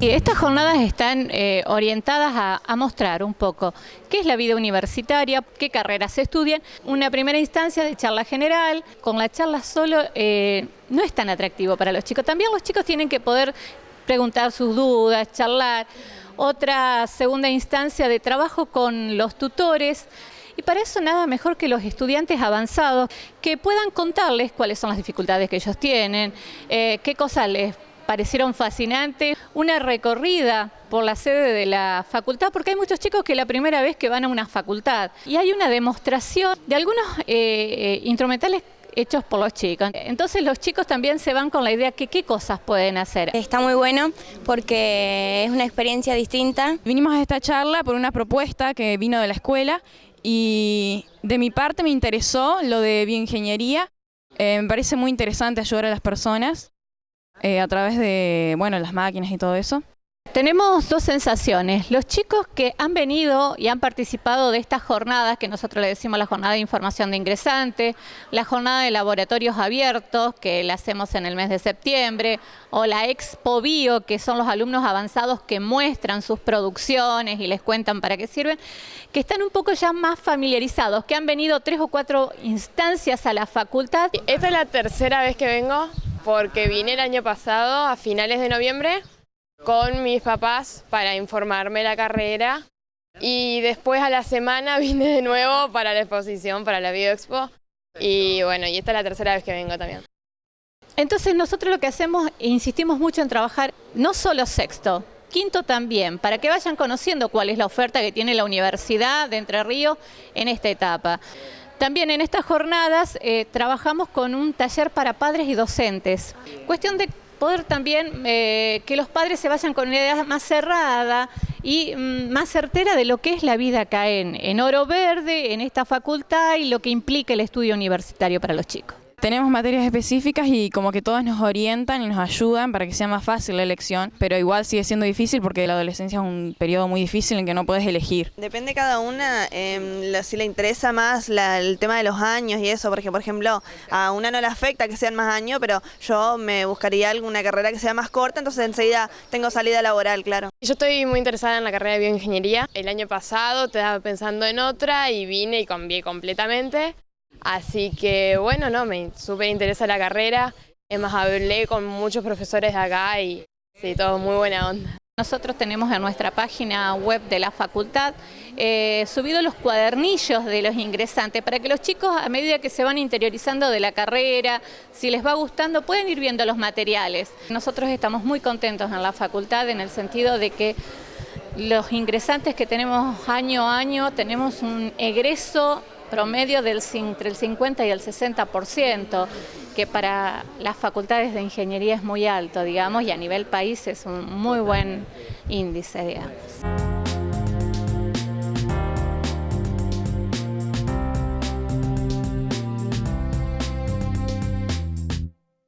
Estas jornadas están eh, orientadas a, mostrar un poco qué es la vida universitaria, qué carreras se estudian. Una primera instancia de charla general, con la charla solo eh, no es tan atractivo para los chicos. También los chicos tienen que poder preguntar sus dudas, charlar. Otra segunda instancia de trabajo con los tutores. Y para eso nada mejor que los estudiantes avanzados que puedan contarles cuáles son las dificultades que ellos tienen, eh, qué cosas les parecieron fascinantes. Una recorrida por la sede de la facultad, porque hay muchos chicos que la primera vez que van a una facultad. Y hay una demostración de algunos eh, eh, instrumentales hechos por los chicos. Entonces los chicos también se van con la idea que qué cosas pueden hacer. Está muy bueno porque es una experiencia distinta. Vinimos a esta charla por una propuesta que vino de la escuela y de mi parte me interesó lo de bioingeniería. Eh, me parece muy interesante ayudar a las personas eh, a través de bueno, las máquinas y todo eso. Tenemos dos sensaciones. Los chicos que han venido y han participado de estas jornadas, que nosotros le decimos la jornada de información de ingresante, la jornada de laboratorios abiertos, que la hacemos en el mes de septiembre, o la Expo Bio, que son los alumnos avanzados que muestran sus producciones y les cuentan para qué sirven, que están un poco ya más familiarizados, que han venido tres o cuatro instancias a la facultad. Esta es la tercera vez que vengo porque vine el año pasado a finales de noviembre con mis papás para informarme la carrera y después a la semana vine de nuevo para la exposición, para la Bioexpo y bueno, y esta es la tercera vez que vengo también. Entonces nosotros lo que hacemos, insistimos mucho en trabajar no solo sexto, quinto también, para que vayan conociendo cuál es la oferta que tiene la Universidad de Entre Ríos en esta etapa. También en estas jornadas eh, trabajamos con un taller para padres y docentes. Cuestión de poder también eh, que los padres se vayan con una idea más cerrada y mm, más certera de lo que es la vida acá en, en Oro Verde, en esta facultad y lo que implica el estudio universitario para los chicos. Tenemos materias específicas y como que todas nos orientan y nos ayudan para que sea más fácil la elección, pero igual sigue siendo difícil porque la adolescencia es un periodo muy difícil en que no puedes elegir. Depende cada una eh, si le interesa más el tema de los años y eso, porque por ejemplo a una no le afecta que sean más años, pero yo me buscaría alguna carrera que sea más corta, entonces enseguida tengo salida laboral, claro. Yo estoy muy interesada en la carrera de bioingeniería. El año pasado estaba pensando en otra y vine y cambié completamente. Así que bueno, no, me súper interesa la carrera. Es más, hablé con muchos profesores de acá y sí, todo muy buena onda. Nosotros tenemos en nuestra página web de la facultad eh, subido los cuadernillos de los ingresantes para que los chicos a medida que se van interiorizando de la carrera, si les va gustando, pueden ir viendo los materiales. Nosotros estamos muy contentos en la facultad en el sentido de que los ingresantes que tenemos año a año tenemos un egreso promedio del, entre el 50 y el 60%, que para las facultades de ingeniería es muy alto, digamos, y a nivel país es un muy buen índice, digamos.